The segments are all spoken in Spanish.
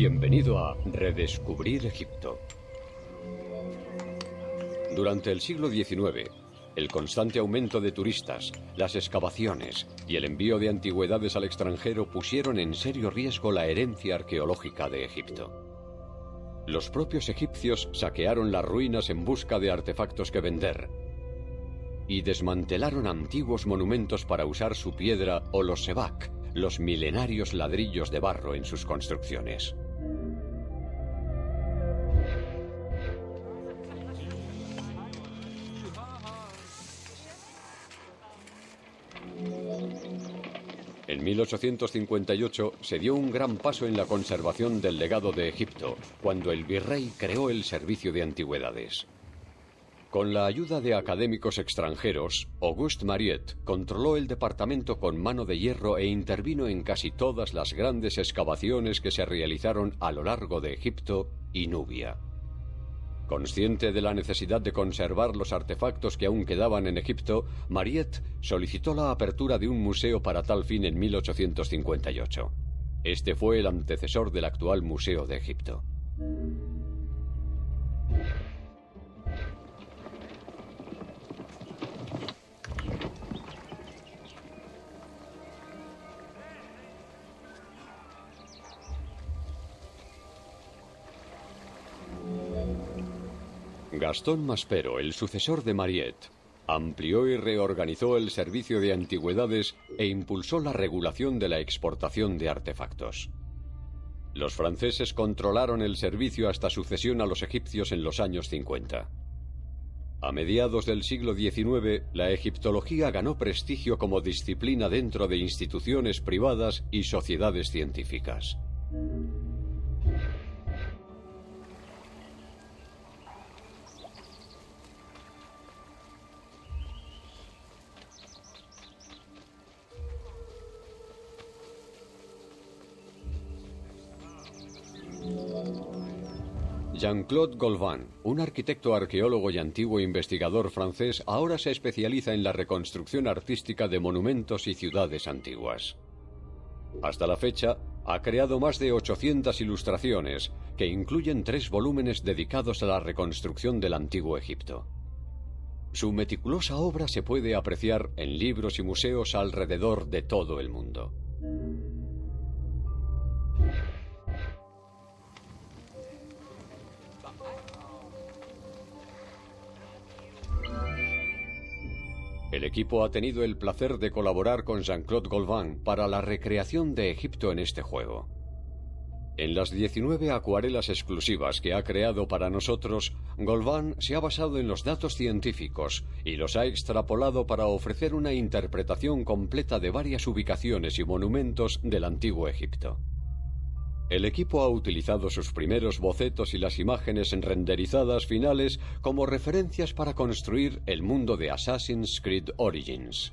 Bienvenido a Redescubrir Egipto. Durante el siglo XIX, el constante aumento de turistas, las excavaciones y el envío de antigüedades al extranjero pusieron en serio riesgo la herencia arqueológica de Egipto. Los propios egipcios saquearon las ruinas en busca de artefactos que vender y desmantelaron antiguos monumentos para usar su piedra o los sebak, los milenarios ladrillos de barro en sus construcciones. 1858 se dio un gran paso en la conservación del legado de Egipto, cuando el virrey creó el Servicio de Antigüedades. Con la ayuda de académicos extranjeros, Auguste Mariette controló el departamento con mano de hierro e intervino en casi todas las grandes excavaciones que se realizaron a lo largo de Egipto y Nubia. Consciente de la necesidad de conservar los artefactos que aún quedaban en Egipto, Mariette solicitó la apertura de un museo para tal fin en 1858. Este fue el antecesor del actual Museo de Egipto. Gastón Maspero, el sucesor de Mariette, amplió y reorganizó el servicio de antigüedades e impulsó la regulación de la exportación de artefactos. Los franceses controlaron el servicio hasta sucesión a los egipcios en los años 50. A mediados del siglo XIX, la egiptología ganó prestigio como disciplina dentro de instituciones privadas y sociedades científicas. Jean-Claude Golvan, un arquitecto arqueólogo y antiguo investigador francés, ahora se especializa en la reconstrucción artística de monumentos y ciudades antiguas. Hasta la fecha, ha creado más de 800 ilustraciones, que incluyen tres volúmenes dedicados a la reconstrucción del antiguo Egipto. Su meticulosa obra se puede apreciar en libros y museos alrededor de todo el mundo. El equipo ha tenido el placer de colaborar con Jean-Claude Golvan para la recreación de Egipto en este juego. En las 19 acuarelas exclusivas que ha creado para nosotros, Golvan se ha basado en los datos científicos y los ha extrapolado para ofrecer una interpretación completa de varias ubicaciones y monumentos del antiguo Egipto. El equipo ha utilizado sus primeros bocetos y las imágenes renderizadas finales como referencias para construir el mundo de Assassin's Creed Origins.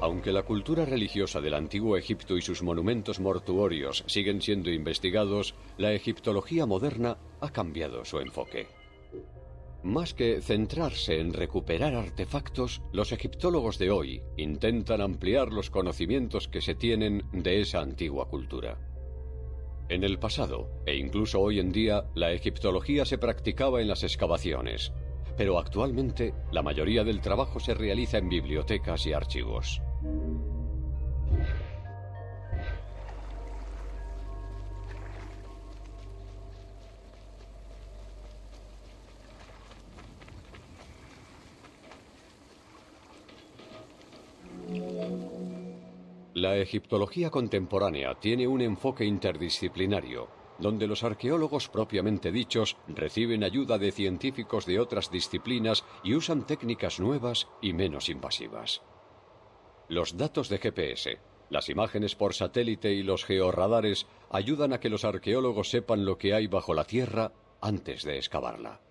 Aunque la cultura religiosa del antiguo Egipto y sus monumentos mortuorios siguen siendo investigados, la egiptología moderna ha cambiado su enfoque. Más que centrarse en recuperar artefactos, los egiptólogos de hoy intentan ampliar los conocimientos que se tienen de esa antigua cultura. En el pasado, e incluso hoy en día, la egiptología se practicaba en las excavaciones, pero actualmente la mayoría del trabajo se realiza en bibliotecas y archivos. La egiptología contemporánea tiene un enfoque interdisciplinario donde los arqueólogos propiamente dichos reciben ayuda de científicos de otras disciplinas y usan técnicas nuevas y menos invasivas. Los datos de GPS, las imágenes por satélite y los georradares ayudan a que los arqueólogos sepan lo que hay bajo la tierra antes de excavarla.